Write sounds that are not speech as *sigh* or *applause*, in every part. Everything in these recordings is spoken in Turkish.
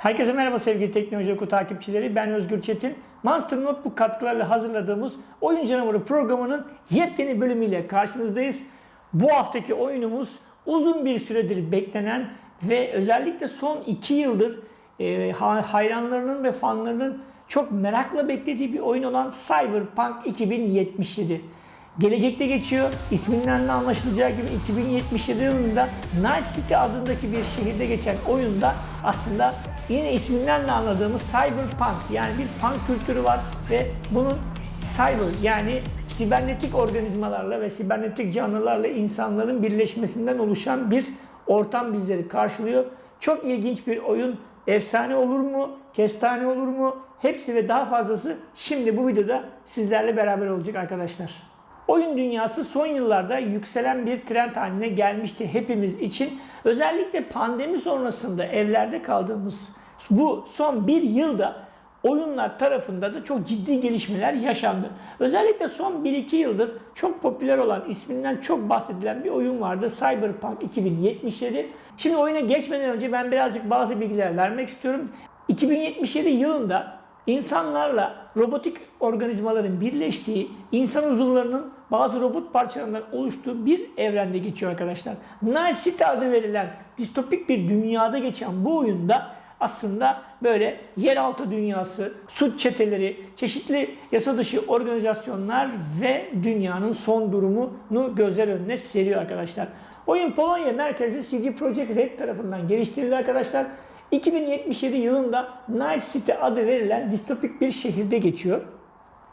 Herkese merhaba sevgili Teknoloji Oku takipçileri. Ben Özgür Çetin. Monster Notebook katkılarıyla hazırladığımız Oyun Canavarı programının yepyeni bölümüyle karşınızdayız. Bu haftaki oyunumuz uzun bir süredir beklenen ve özellikle son 2 yıldır e, hayranlarının ve fanlarının çok merakla beklediği bir oyun olan Cyberpunk 2077. Gelecekte geçiyor. İsminden de anlaşılacağı gibi 2077 yılında Night City adındaki bir şehirde geçen oyunda aslında yine isminden de anladığımız cyberpunk yani bir punk kültürü var ve bunun cyber yani sibernetik organizmalarla ve sibernetik canlılarla insanların birleşmesinden oluşan bir ortam bizleri karşılıyor. Çok ilginç bir oyun. Efsane olur mu? Kestane olur mu? Hepsi ve daha fazlası şimdi bu videoda sizlerle beraber olacak arkadaşlar. Oyun dünyası son yıllarda yükselen bir trend haline gelmişti hepimiz için. Özellikle pandemi sonrasında evlerde kaldığımız bu son bir yılda oyunlar tarafında da çok ciddi gelişmeler yaşandı. Özellikle son 1-2 yıldır çok popüler olan isminden çok bahsedilen bir oyun vardı. Cyberpunk 2077. Şimdi oyuna geçmeden önce ben birazcık bazı bilgiler vermek istiyorum. 2077 yılında insanlarla robotik organizmaların birleştiği, insan uzuvlarının bazı robot parçalarından oluştuğu bir evrende geçiyor arkadaşlar. Night City adı verilen distopik bir dünyada geçen bu oyunda aslında böyle yeraltı dünyası, suç çeteleri, çeşitli yasa dışı organizasyonlar ve dünyanın son durumunu gözler önüne seriyor arkadaşlar. Oyun Polonya merkezli CD Projekt Red tarafından geliştirildi arkadaşlar. 2077 yılında Night City adı verilen distopik bir şehirde geçiyor.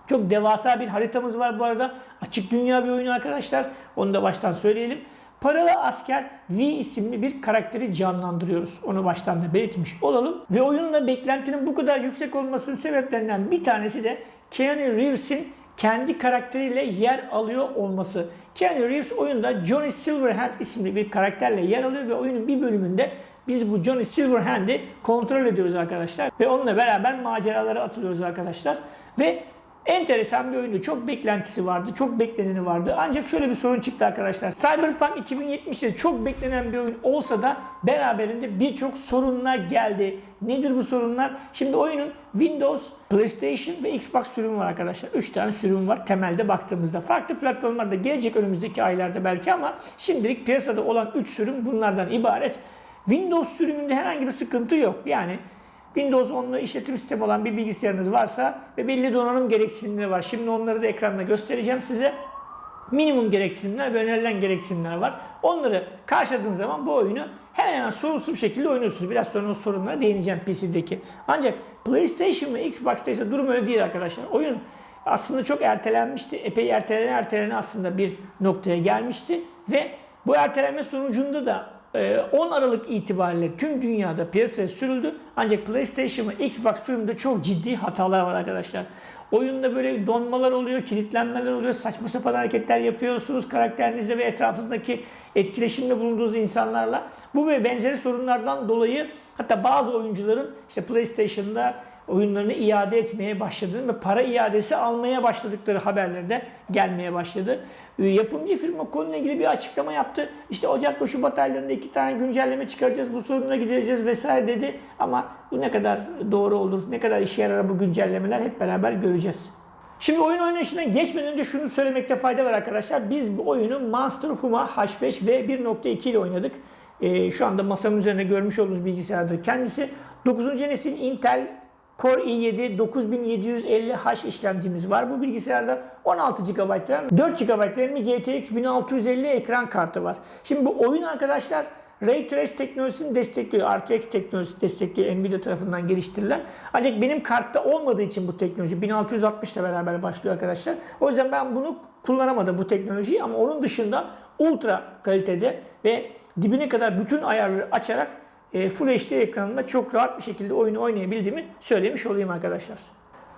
Çok devasa bir haritamız var bu arada. Açık dünya bir oyun arkadaşlar. Onu da baştan söyleyelim. Paralı asker V isimli bir karakteri canlandırıyoruz. Onu baştan da belirtmiş olalım. Ve oyunla beklentinin bu kadar yüksek olmasının sebeplerinden bir tanesi de Keanu Reeves'in kendi karakteriyle yer alıyor olması. Keanu Reeves oyunda Johnny Silverhand isimli bir karakterle yer alıyor ve oyunun bir bölümünde biz bu Johnny Silverhand'i kontrol ediyoruz arkadaşlar. Ve onunla beraber maceralara atılıyoruz arkadaşlar. Ve enteresan bir oyundu. Çok beklentisi vardı. Çok bekleneni vardı. Ancak şöyle bir sorun çıktı arkadaşlar. Cyberpunk 2070'de çok beklenen bir oyun olsa da beraberinde birçok sorunlar geldi. Nedir bu sorunlar? Şimdi oyunun Windows, PlayStation ve Xbox sürümü var arkadaşlar. 3 tane sürüm var temelde baktığımızda. Farklı platformlarda gelecek önümüzdeki aylarda belki ama şimdilik piyasada olan 3 sürüm bunlardan ibaret. Windows sürümünde herhangi bir sıkıntı yok. Yani Windows 10'lu işletim sistemi olan bir bilgisayarınız varsa ve belli donanım gereksinimleri var. Şimdi onları da ekranda göstereceğim size. Minimum gereksinimler ve önerilen gereksinimler var. Onları karşıladığınız zaman bu oyunu hemen hemen sorunsuz bir şekilde oynuyorsunuz. Biraz sonra o sorunlara değineceğim PC'deki. Ancak PlayStation ve Xbox'ta ise durum öyle değil arkadaşlar. Oyun aslında çok ertelenmişti. Epey ertelene ertelene aslında bir noktaya gelmişti. Ve bu ertelenme sonucunda da 10 ee, Aralık itibariyle tüm dünyada piyasaya sürüldü. Ancak PlayStation ve Xbox sürümünde çok ciddi hatalar var arkadaşlar. Oyunda böyle donmalar oluyor, kilitlenmeler oluyor, saçma sapan hareketler yapıyorsunuz karakterinizle ve etrafınızdaki etkileşimde bulunduğunuz insanlarla. Bu ve benzeri sorunlardan dolayı hatta bazı oyuncuların işte PlayStation'da oyunlarını iade etmeye başladığını ve para iadesi almaya başladıkları haberleri de gelmeye başladı. Ee, yapımcı firma konuyla ilgili bir açıklama yaptı. İşte Ocak ve Şubat aylarında iki tane güncelleme çıkaracağız, bu soruna gideceğiz vesaire dedi. Ama bu ne kadar doğru olur, ne kadar işe yarar bu güncellemeler hep beraber göreceğiz. Şimdi oyun oynayışına geçmeden önce şunu söylemekte fayda var arkadaşlar. Biz bu oyunu Monster Huma H5 V1.2 ile oynadık. Ee, şu anda masamın üzerinde görmüş olduğunuz bilgisayardır kendisi. 9. nesil Intel Core i7 9750H işlemcimiz var. Bu bilgisayarda 16 GB RAM, 4 GB RAM GTX 1650 ekran kartı var. Şimdi bu oyun arkadaşlar Ray Trace teknolojisini destekliyor. RTX teknolojisi destekliyor Nvidia tarafından geliştirilen. Ancak benim kartta olmadığı için bu teknoloji 1660 ile beraber başlıyor arkadaşlar. O yüzden ben bunu kullanamadım bu teknolojiyi ama onun dışında ultra kalitede ve dibine kadar bütün ayarları açarak Full HD ekranında çok rahat bir şekilde oyunu oynayabildiğimi söylemiş olayım arkadaşlar.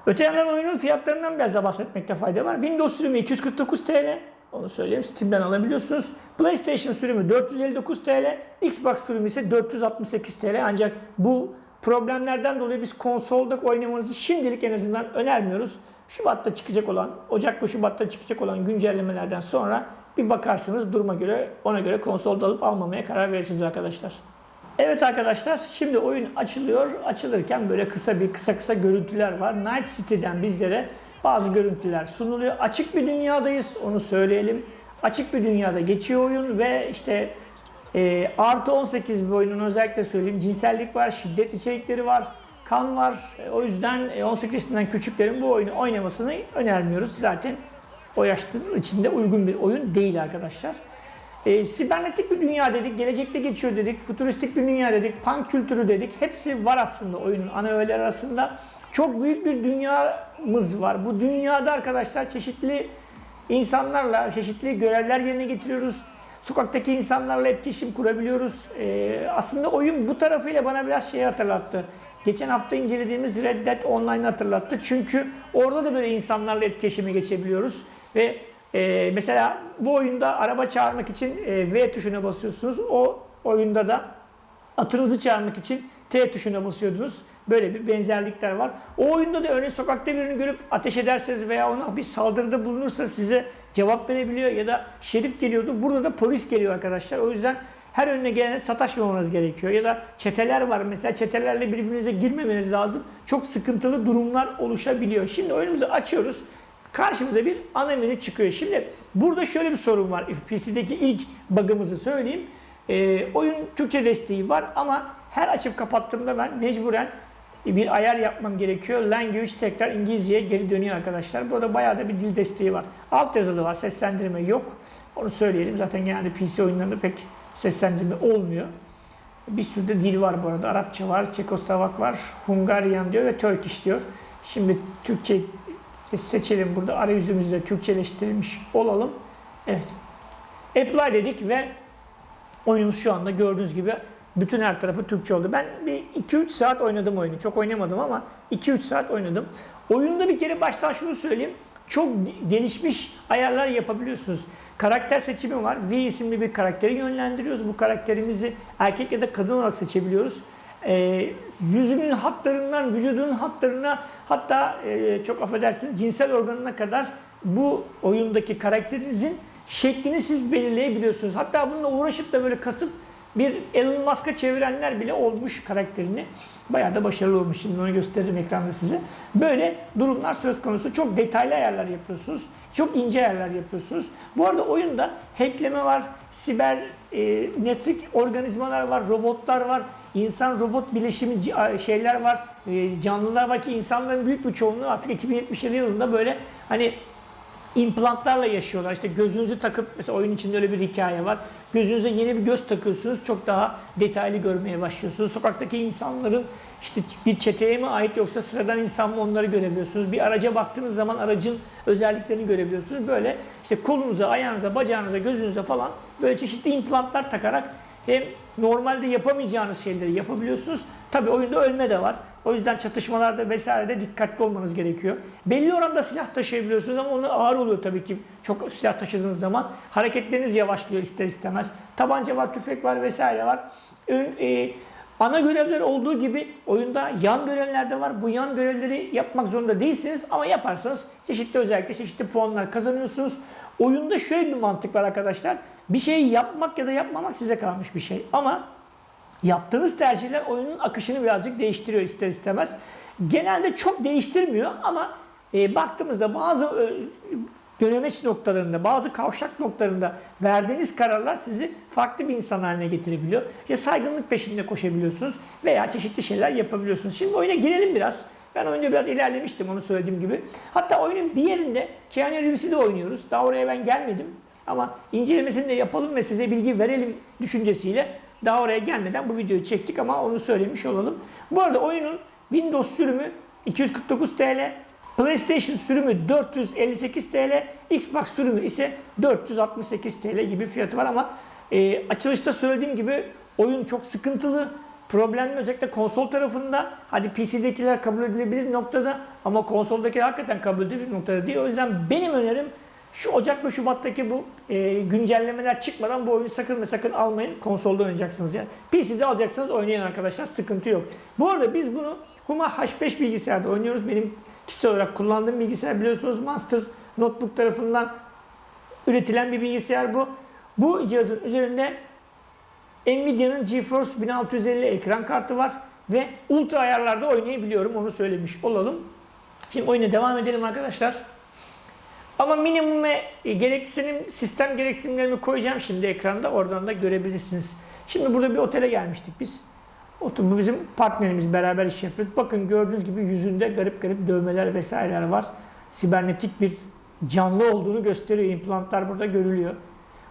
Öte yandan oyunun fiyatlarından biraz da bahsetmekte fayda var. Windows sürümü 249 TL. Onu söyleyeyim. Steam'den alabiliyorsunuz. PlayStation sürümü 459 TL. Xbox sürümü ise 468 TL. Ancak bu problemlerden dolayı biz konsolda oynamanızı şimdilik en azından önermiyoruz. Şubat'ta çıkacak olan, Ocak ve Şubat'ta çıkacak olan güncellemelerden sonra bir bakarsınız duruma göre ona göre konsolda alıp almamaya karar verirsiniz arkadaşlar. Evet arkadaşlar şimdi oyun açılıyor. Açılırken böyle kısa bir kısa kısa görüntüler var. Night City'den bizlere bazı görüntüler sunuluyor. Açık bir dünyadayız onu söyleyelim. Açık bir dünyada geçiyor oyun ve işte e, artı 18 bir oyunun özellikle söyleyeyim. Cinsellik var, şiddet içerikleri var, kan var. E, o yüzden e, 18 yaşından küçüklerin bu oyunu oynamasını önermiyoruz. Zaten o yaşların içinde uygun bir oyun değil arkadaşlar. E, sibernetik bir dünya dedik, gelecekte geçiyor dedik, futuristik bir dünya dedik, punk kültürü dedik. Hepsi var aslında oyunun ana öğeleri arasında. Çok büyük bir dünyamız var. Bu dünyada arkadaşlar çeşitli insanlarla çeşitli görevler yerine getiriyoruz. Sokaktaki insanlarla etkileşim kurabiliyoruz. E, aslında oyun bu tarafıyla bana biraz şey hatırlattı. Geçen hafta incelediğimiz Red Dead Online hatırlattı. Çünkü orada da böyle insanlarla etkileşime geçebiliyoruz. Ve e, mesela bu oyunda araba çağırmak için e, V tuşuna basıyorsunuz. O oyunda da atınızı çağırmak için T tuşuna basıyordunuz. Böyle bir benzerlikler var. O oyunda da örneğin sokakta birini görüp ateş ederseniz veya ona bir saldırıda bulunursa size cevap verebiliyor ya da şerif geliyordu. Burada da polis geliyor arkadaşlar. O yüzden her önüne gelene sataşmamanız gerekiyor. Ya da çeteler var. Mesela çetelerle birbirinize girmemeniz lazım. Çok sıkıntılı durumlar oluşabiliyor. Şimdi oyunumuzu açıyoruz. Karşımıza bir ana çıkıyor. Şimdi burada şöyle bir sorun var. PC'deki ilk bug'ımızı söyleyeyim. Ee, oyun Türkçe desteği var ama her açıp kapattığımda ben mecburen bir ayar yapmam gerekiyor. Language tekrar İngilizceye geri dönüyor arkadaşlar. Burada bayağı da bir dil desteği var. Alt yazılı var, seslendirme yok. Onu söyleyelim. Zaten genelde PC oyunlarında pek seslendirme olmuyor. Bir sürü de dil var bu arada. Arapça var, Çekoslovak var, Hungarian diyor ve Turkish diyor. Şimdi Türkçe seçelim burada. Arayüzümüzü de Türkçeleştirilmiş olalım. Evet. Apply dedik ve oyunumuz şu anda gördüğünüz gibi bütün her tarafı Türkçe oldu. Ben bir 2-3 saat oynadım oyunu. Çok oynamadım ama 2-3 saat oynadım. Oyunda bir kere baştan şunu söyleyeyim. Çok gelişmiş ayarlar yapabiliyorsunuz. Karakter seçimi var. V isimli bir karakteri yönlendiriyoruz. Bu karakterimizi erkek ya da kadın olarak seçebiliyoruz. Ee, yüzünün hatlarından, vücudunun hatlarına hatta e, çok affedersiniz cinsel organına kadar bu oyundaki karakterinizin şeklini siz belirleyebiliyorsunuz. Hatta bununla uğraşıp da böyle kasıp bir Elon Musk'a çevirenler bile olmuş karakterini. Bayağı da başarılı olmuş. Şimdi onu gösteririm ekranda size. Böyle durumlar söz konusu. Çok detaylı ayarlar yapıyorsunuz. Çok ince ayarlar yapıyorsunuz. Bu arada oyunda hackleme var, siber e, netrik organizmalar var, robotlar var, insan robot bileşimi şeyler var, e, canlılar var ki insanların büyük bir çoğunluğu artık 2077 yılında böyle hani implantlarla yaşıyorlar. İşte gözünüzü takıp mesela oyun içinde öyle bir hikaye var. Gözünüze yeni bir göz takıyorsunuz. Çok daha detaylı görmeye başlıyorsunuz. Sokaktaki insanların işte bir çeteye mi ait yoksa sıradan insan mı onları görebiliyorsunuz. Bir araca baktığınız zaman aracın özelliklerini görebiliyorsunuz. Böyle işte kolunuza, ayağınıza, bacağınıza, gözünüze falan böyle çeşitli implantlar takarak hem normalde yapamayacağınız şeyleri yapabiliyorsunuz. Tabi oyunda ölme de var. O yüzden çatışmalarda vesairede dikkatli olmanız gerekiyor. Belli oranda silah taşıyabiliyorsunuz ama onu ağır oluyor tabii ki. Çok silah taşıdığınız zaman hareketleriniz yavaşlıyor ister istemez. Tabanca var, tüfek var vesaire var. E, ana görevler olduğu gibi oyunda yan görevler de var. Bu yan görevleri yapmak zorunda değilsiniz ama yaparsanız çeşitli özellikle çeşitli puanlar kazanıyorsunuz. Oyunda şöyle bir mantık var arkadaşlar. Bir şeyi yapmak ya da yapmamak size kalmış bir şey. Ama yaptığınız tercihler oyunun akışını birazcık değiştiriyor ister istemez. Genelde çok değiştirmiyor ama e, baktığımızda bazı e, dönemeç noktalarında, bazı kavşak noktalarında verdiğiniz kararlar sizi farklı bir insan haline getirebiliyor. Ya saygınlık peşinde koşabiliyorsunuz veya çeşitli şeyler yapabiliyorsunuz. Şimdi oyuna girelim biraz. Ben oyunda biraz ilerlemiştim onu söylediğim gibi. Hatta oyunun bir yerinde Keanu Reeves'i de oynuyoruz. Daha oraya ben gelmedim. Ama incelemesini de yapalım ve size bilgi verelim düşüncesiyle daha oraya gelmeden bu videoyu çektik ama onu söylemiş olalım. Bu arada oyunun Windows sürümü 249 TL, PlayStation sürümü 458 TL, Xbox sürümü ise 468 TL gibi fiyatı var ama e, açılışta söylediğim gibi oyun çok sıkıntılı. Problemli özellikle konsol tarafında. Hadi PC'dekiler kabul edilebilir noktada ama konsoldakiler hakikaten kabul edilebilir noktada değil. O yüzden benim önerim şu Ocak ve Şubat'taki bu e, güncellemeler çıkmadan bu oyunu sakın ve sakın almayın. Konsolda oynayacaksınız yani. PC'de alacaksınız oynayın arkadaşlar sıkıntı yok. Bu arada biz bunu Huma H5 bilgisayarda oynuyoruz. Benim kişisel olarak kullandığım bilgisayar biliyorsunuz Master Notebook tarafından üretilen bir bilgisayar bu. Bu cihazın üzerinde Nvidia'nın GeForce 1650 ekran kartı var ve ultra ayarlarda oynayabiliyorum onu söylemiş olalım. Şimdi oyuna devam edelim arkadaşlar. Ama minimum ve gereksinim, sistem gereksinimlerimi koyacağım şimdi ekranda. Oradan da görebilirsiniz. Şimdi burada bir otele gelmiştik biz. Bu bizim partnerimiz beraber iş yapıyoruz. Bakın gördüğünüz gibi yüzünde garip garip dövmeler vesaireler var. Sibernetik bir canlı olduğunu gösteriyor. İmplantlar burada görülüyor.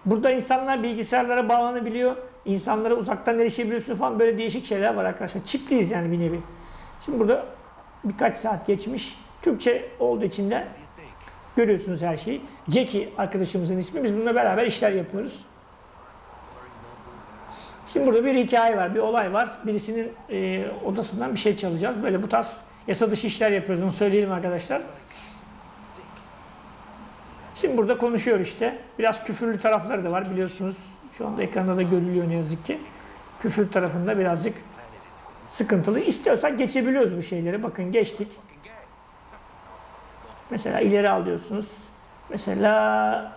Burada insanlar bilgisayarlara bağlanabiliyor. İnsanlara uzaktan erişebiliyorsun falan böyle değişik şeyler var arkadaşlar. Çipliyiz yani bir nevi. Şimdi burada birkaç saat geçmiş. Türkçe olduğu için de görüyorsunuz her şeyi. Jackie arkadaşımızın ismi. Biz bununla beraber işler yapıyoruz. Şimdi burada bir hikaye var, bir olay var. Birisinin e, odasından bir şey çalacağız. Böyle bu tarz yasa dışı işler yapıyoruz. Onu söyleyelim arkadaşlar. Şimdi burada konuşuyor işte. Biraz küfürlü tarafları da var biliyorsunuz. Şu anda ekranda da görülüyor ne yazık ki. Küfür tarafında birazcık sıkıntılı. İstiyorsak geçebiliyoruz bu şeyleri. Bakın geçtik. Mesela ileri alıyorsunuz. Mesela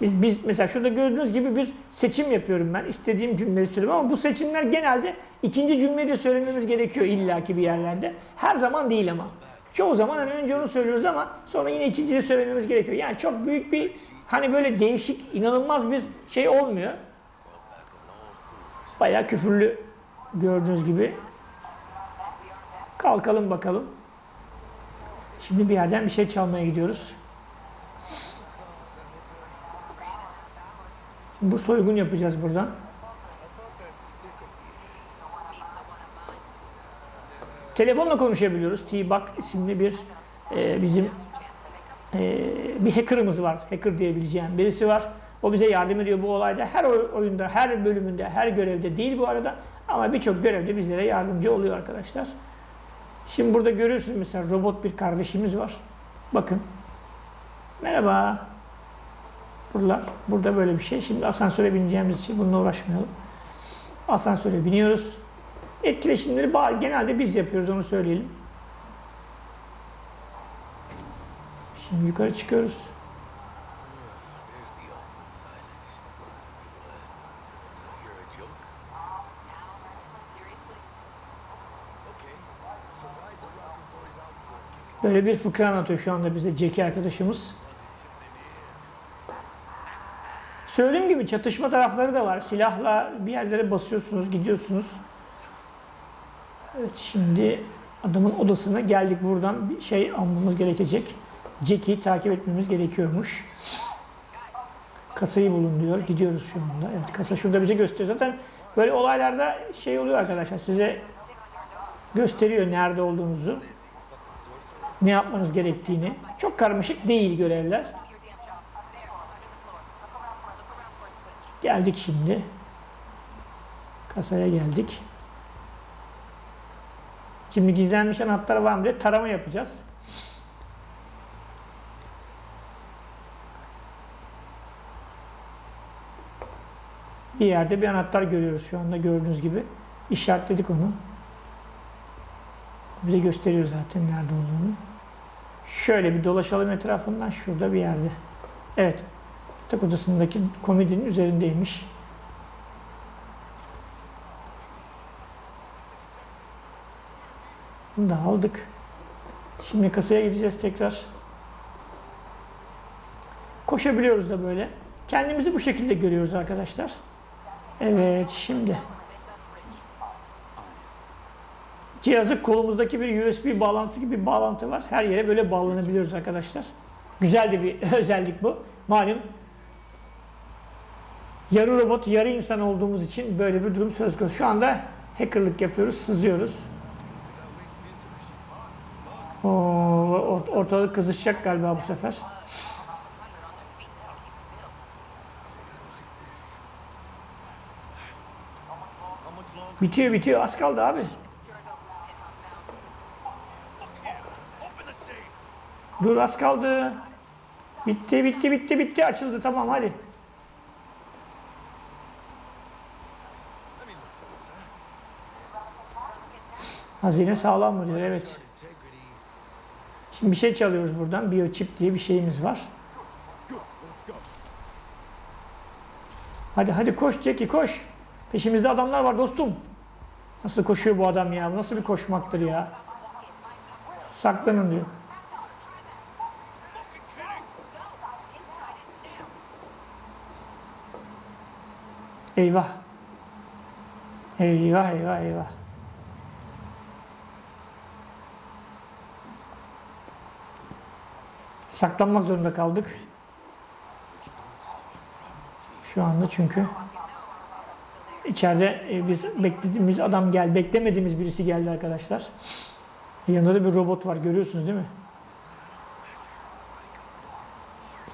biz, biz mesela şurada gördüğünüz gibi bir seçim yapıyorum ben. İstediğim cümleyi söylüyorum ama bu seçimler genelde ikinci cümleyi de söylememiz gerekiyor illaki bir yerlerde. Her zaman değil ama. Çoğu zaman hani önce onu söylüyoruz ama sonra yine ikinciyi söylememiz gerekiyor. Yani çok büyük bir hani böyle değişik, inanılmaz bir şey olmuyor. Bayağı küfürlü gördüğünüz gibi. Kalkalım bakalım. Şimdi bir yerden bir şey çalmaya gidiyoruz. Bu soygun yapacağız buradan. Telefonla konuşabiliyoruz. T-Bug isimli bir e, bizim e, bir hacker'ımız var. Hacker diyebileceğim birisi var. O bize yardım ediyor bu olayda. Her oyunda, her bölümünde, her görevde değil bu arada. Ama birçok görevde bizlere yardımcı oluyor arkadaşlar. Şimdi burada görüyorsunuz mesela robot bir kardeşimiz var. Bakın. Merhaba. Buralar, burada böyle bir şey. Şimdi asansöre bineceğimiz için bununla uğraşmayalım. Asansöre biniyoruz. Etkileşimleri bağ- genelde biz yapıyoruz onu söyleyelim. Şimdi yukarı çıkıyoruz. Böyle bir fıkra anlatıyor şu anda bize Jackie arkadaşımız. Söylediğim gibi çatışma tarafları da var. Silahla bir yerlere basıyorsunuz, gidiyorsunuz. Evet şimdi adamın odasına geldik. Buradan bir şey almamız gerekecek. Jack'i takip etmemiz gerekiyormuş. Kasayı bulun diyor. Gidiyoruz şu anda. Evet kasa şurada bize gösteriyor. Zaten böyle olaylarda şey oluyor arkadaşlar. Size gösteriyor nerede olduğunuzu. Ne yapmanız gerektiğini. Çok karmaşık değil görevler. Geldik şimdi. Kasaya geldik. Şimdi gizlenmiş anahtar var mı diye tarama yapacağız. Bir yerde bir anahtar görüyoruz şu anda gördüğünüz gibi. İşaretledik onu. Bize gösteriyor zaten nerede olduğunu. Şöyle bir dolaşalım etrafından şurada bir yerde. Evet. Yatak odasındaki komodinin üzerindeymiş. Bunu da aldık. Şimdi kasaya gideceğiz tekrar. Koşabiliyoruz da böyle. Kendimizi bu şekilde görüyoruz arkadaşlar. Evet şimdi. Cihazı kolumuzdaki bir USB bağlantısı gibi bir bağlantı var. Her yere böyle bağlanabiliyoruz arkadaşlar. Güzel de bir *laughs* özellik bu. Malum yarı robot, yarı insan olduğumuz için böyle bir durum söz konusu. Şu anda hackerlık yapıyoruz, sızıyoruz. Ortalık kızışacak galiba bu sefer. Bitiyor bitiyor az kaldı abi. Dur az kaldı. Bitti bitti bitti bitti açıldı tamam hadi. Hazine sağlam mı diyor evet. Şimdi bir şey çalıyoruz buradan. Biochip diye bir şeyimiz var. Hadi hadi koş Jackie koş. Peşimizde adamlar var dostum. Nasıl koşuyor bu adam ya? Bu Nasıl bir koşmaktır ya? Saklanın diyor. Eyvah. Eyvah eyvah eyvah. Saklanmak zorunda kaldık. Şu anda çünkü içeride e, biz beklediğimiz adam geldi, beklemediğimiz birisi geldi arkadaşlar. Yanında da bir robot var görüyorsunuz değil mi?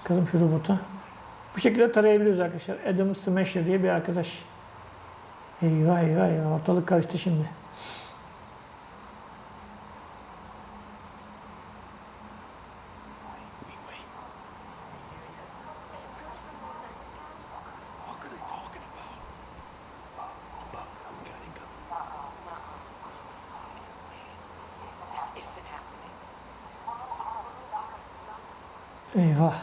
Bakalım şu robota. Bu şekilde tarayabiliyoruz arkadaşlar. Adam Smasher diye bir arkadaş. Eyvah eyvah eyvah ortalık karıştı şimdi. Eyvah.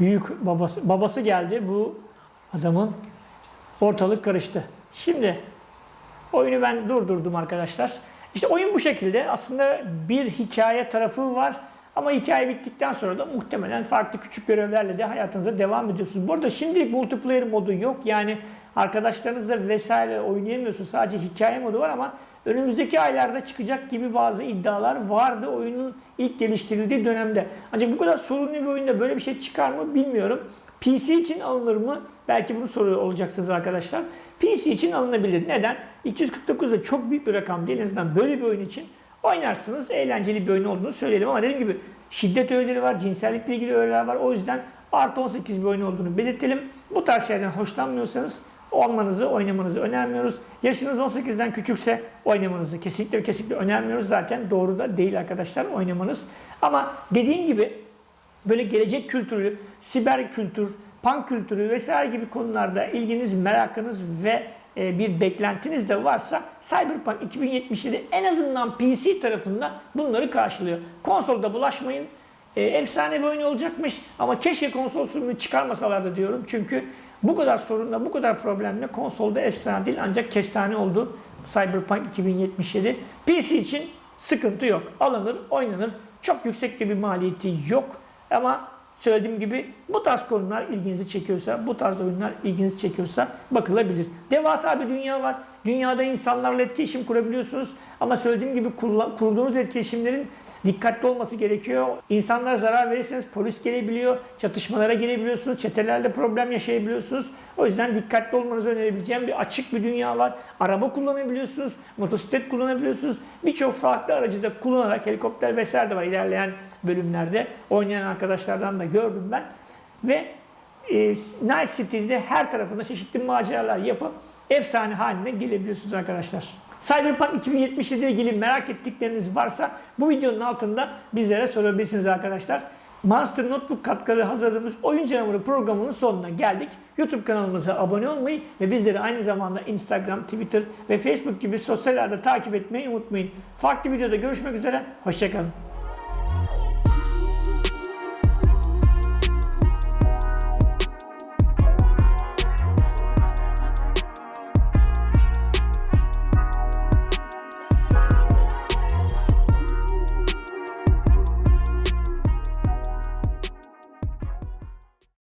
Büyük babası, babası geldi bu adamın. Ortalık karıştı. Şimdi oyunu ben durdurdum arkadaşlar. İşte oyun bu şekilde. Aslında bir hikaye tarafı var. Ama hikaye bittikten sonra da muhtemelen farklı küçük görevlerle de hayatınıza devam ediyorsunuz. Bu arada şimdilik multiplayer modu yok. Yani arkadaşlarınızla vesaire oynayamıyorsunuz. Sadece hikaye modu var ama önümüzdeki aylarda çıkacak gibi bazı iddialar vardı oyunun ilk geliştirildiği dönemde. Ancak bu kadar sorunlu bir oyunda böyle bir şey çıkar mı bilmiyorum. PC için alınır mı? Belki bunu soruyor olacaksınız arkadaşlar. PC için alınabilir. Neden? 249 da çok büyük bir rakam değil. En azından böyle bir oyun için oynarsınız. Eğlenceli bir oyun olduğunu söyleyelim ama dediğim gibi şiddet öğeleri var, cinsellikle ilgili öğeler var. O yüzden artı 18 bir oyun olduğunu belirtelim. Bu tarz şeylerden hoşlanmıyorsanız olmanızı, oynamanızı önermiyoruz. Yaşınız 18'den küçükse oynamanızı kesinlikle kesinlikle önermiyoruz. Zaten doğru da değil arkadaşlar oynamanız. Ama dediğim gibi böyle gelecek kültürü, siber kültür, punk kültürü vesaire gibi konularda ilginiz, merakınız ve e, bir beklentiniz de varsa Cyberpunk 2077 en azından PC tarafında bunları karşılıyor. Konsolda bulaşmayın. E, efsane bir oyun olacakmış ama keşke konsol sürümünü çıkarmasalardı diyorum. Çünkü bu kadar sorunla, bu kadar problemle konsolda efsane değil ancak kestane oldu Cyberpunk 2077. PC için sıkıntı yok. Alınır, oynanır. Çok yüksek bir maliyeti yok. Ama söylediğim gibi bu tarz konular ilginizi çekiyorsa, bu tarz oyunlar ilginizi çekiyorsa bakılabilir. Devasa bir dünya var. Dünyada insanlarla etkileşim kurabiliyorsunuz. Ama söylediğim gibi kurduğunuz etkileşimlerin dikkatli olması gerekiyor. İnsanlara zarar verirseniz polis gelebiliyor, çatışmalara girebiliyorsunuz, çetelerle problem yaşayabiliyorsunuz. O yüzden dikkatli olmanızı önerebileceğim bir açık bir dünya var. Araba kullanabiliyorsunuz, motosiklet kullanabiliyorsunuz. Birçok farklı aracı da kullanarak helikopter vesaire de var ilerleyen bölümlerde. Oynayan arkadaşlardan da gördüm ben. Ve e, Night City'de her tarafında çeşitli maceralar yapıp efsane haline gelebiliyorsunuz arkadaşlar. Cyberpunk 2077 ile ilgili merak ettikleriniz varsa bu videonun altında bizlere sorabilirsiniz arkadaşlar. Monster Notebook katkıları hazırladığımız Oyun Canavarı programının sonuna geldik. YouTube kanalımıza abone olmayı ve bizleri aynı zamanda Instagram, Twitter ve Facebook gibi sosyal ağda takip etmeyi unutmayın. Farklı videoda görüşmek üzere, hoşçakalın.